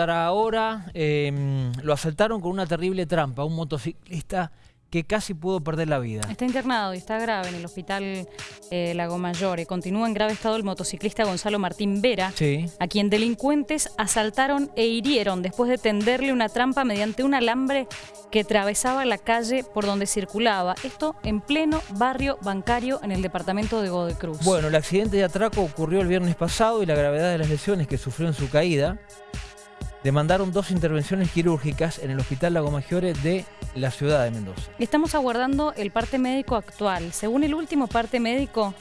contará ahora. Em, lo asaltaron con una terrible trampa, un motociclista que casi pudo perder la vida. Está internado y está grave en el hospital eh, Lago Mayor. Continúa en grave estado el motociclista Gonzalo Martín Vera, a quien delincuentes asaltaron e hirieron después de tenderle una trampa mediante un alambre que atravesaba la calle por donde circulaba. Esto en pleno barrio bancario en el departamento de Godecruz. Bueno, el accidente de atraco ocurrió el viernes pasado y la gravedad de las lesiones que sufrió en su caída demandaron dos intervenciones quirúrgicas en el Hospital Lago Maggiore de la ciudad de Mendoza. Estamos aguardando el parte médico actual. Según el último parte médico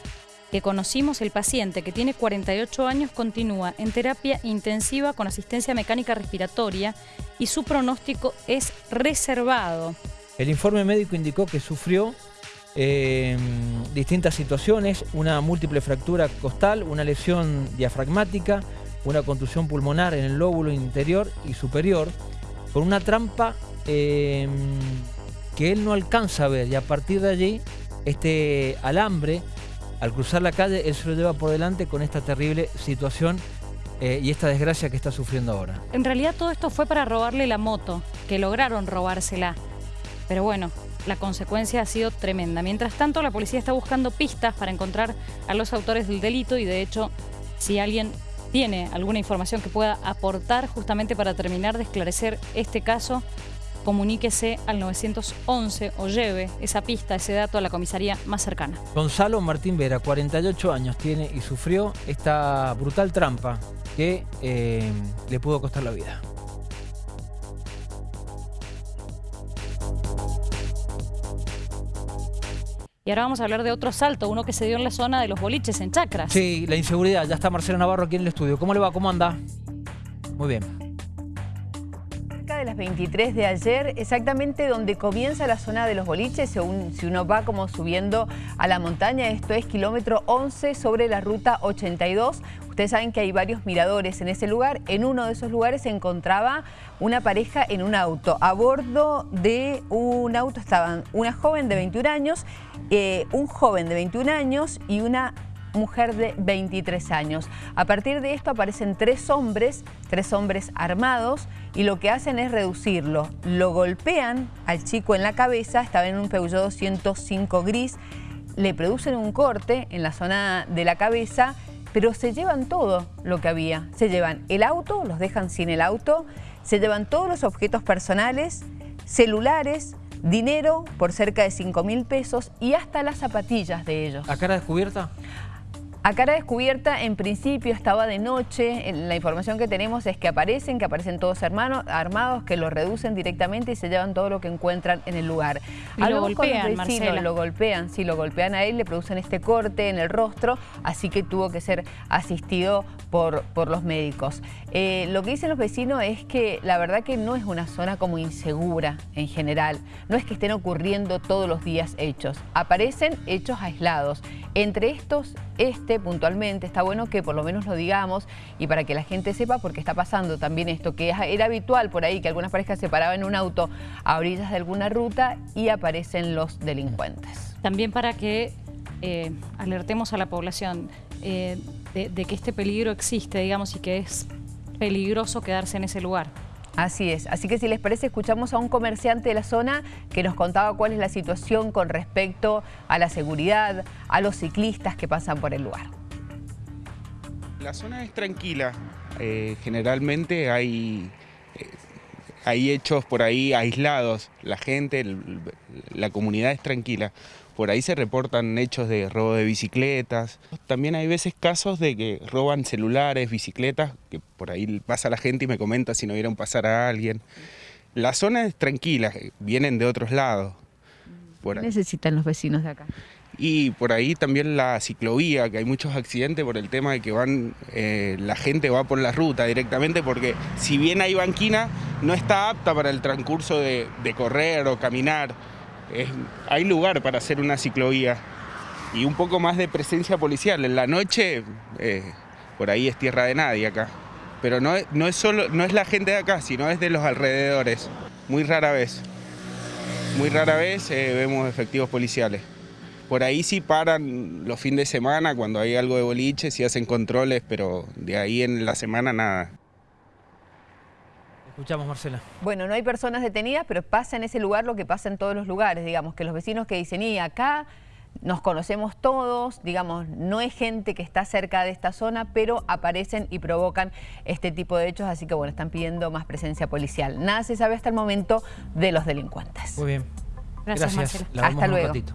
que conocimos, el paciente, que tiene 48 años, continúa en terapia intensiva con asistencia mecánica respiratoria y su pronóstico es reservado. El informe médico indicó que sufrió eh, distintas situaciones, una múltiple fractura costal, una lesión diafragmática, una contusión pulmonar en el lóbulo interior y superior, con una trampa em, que él no alcanza a ver y a partir de allí este alambre, al cruzar la calle, él se lo lleva por delante con esta terrible situación eh, y esta desgracia que está sufriendo ahora. En realidad todo esto fue para robarle la moto, que lograron robársela. Pero bueno, la consecuencia ha sido tremenda. Mientras tanto, la policía está buscando pistas para encontrar a los autores del delito y de hecho, si alguien tiene alguna información que pueda aportar justamente para terminar de esclarecer este caso, comuníquese al 911 o lleve esa pista, ese dato a la comisaría más cercana. Gonzalo Martín Vera, 48 años tiene y sufrió esta brutal trampa que eh, le pudo costar la vida. Y ahora vamos a hablar de otro salto, uno que se dio en la zona de los boliches, en Chacras. Sí, la inseguridad. Ya está Marcelo Navarro aquí en el estudio. ¿Cómo le va? ¿Cómo anda? Muy bien. De las 23 de ayer, exactamente donde comienza la zona de los boliches, según si uno va como subiendo a la montaña, esto es kilómetro 11 sobre la ruta 82. Ustedes saben que hay varios miradores en ese lugar. En uno de esos lugares se encontraba una pareja en un auto. A bordo de un auto estaban una joven de 21 años, eh, un joven de 21 años y una mujer de 23 años. A partir de esto aparecen tres hombres, tres hombres armados, y lo que hacen es reducirlo. Lo golpean al chico en la cabeza, estaba en un Peugeot 205 gris, le producen un corte en la zona de la cabeza pero se llevan todo lo que había. Se llevan el auto, los dejan sin el auto, se llevan todos los objetos personales, celulares, dinero por cerca de 5 mil pesos y hasta las zapatillas de ellos. ¿A cara descubierta? A cara descubierta, en principio estaba de noche, la información que tenemos es que aparecen, que aparecen todos hermanos, armados, que lo reducen directamente y se llevan todo lo que encuentran en el lugar. Y lo golpean, Marcela. Lo golpean, sí, lo golpean a él, le producen este corte en el rostro, así que tuvo que ser asistido por, por los médicos. Eh, lo que dicen los vecinos es que la verdad que no es una zona como insegura en general, no es que estén ocurriendo todos los días hechos, aparecen hechos aislados. Entre estos, este puntualmente, está bueno que por lo menos lo digamos y para que la gente sepa porque está pasando también esto, que era habitual por ahí que algunas parejas se paraban en un auto a orillas de alguna ruta y aparecen los delincuentes. También para que eh, alertemos a la población eh, de que este peligro existe, digamos, y que es peligroso quedarse en ese lugar. Así es, así que si les parece escuchamos a un comerciante de la zona que nos contaba cuál es la situación con respecto a la seguridad, a los ciclistas que pasan por el lugar. La zona es tranquila, eh, generalmente hay, eh, hay hechos por ahí aislados, la gente, la comunidad es tranquila por ahí se reportan hechos de robo de bicicletas. También hay veces casos de que roban celulares, bicicletas, que por ahí pasa la gente y me comenta si no vieron pasar a alguien. La zona es tranquila, vienen de otros lados. ¿Qué necesitan los vecinos de acá? Y por ahí también la ciclovía, que hay muchos accidentes por el tema de que van, eh, la gente va por la ruta directamente, porque si bien hay banquina, no está apta para el transcurso de correr o caminar hay lugar para hacer una ciclovía y un poco más de presencia policial. En la noche, eh, por ahí es tierra de nadie acá. Pero no, es solo, no es la gente de acá, sino es de los alrededores. Muy rara vez. Muy rara vez eh, vemos efectivos policiales. Por ahí sí paran los fines de semana cuando hay algo de boliche, sí hacen controles, pero de ahí en la semana nada. Escuchamos, Marcela. Bueno, no hay personas detenidas, pero pasa en ese lugar lo que pasa en todos los lugares, digamos, que los vecinos que dicen, y acá nos conocemos todos, digamos, no es gente que está cerca de esta zona, pero aparecen y provocan este tipo de hechos, así que bueno, están pidiendo más presencia policial. Nada se sabe hasta el momento de los delincuentes. Muy bien. Gracias, Marcela. La vemos Hasta luego. ratito.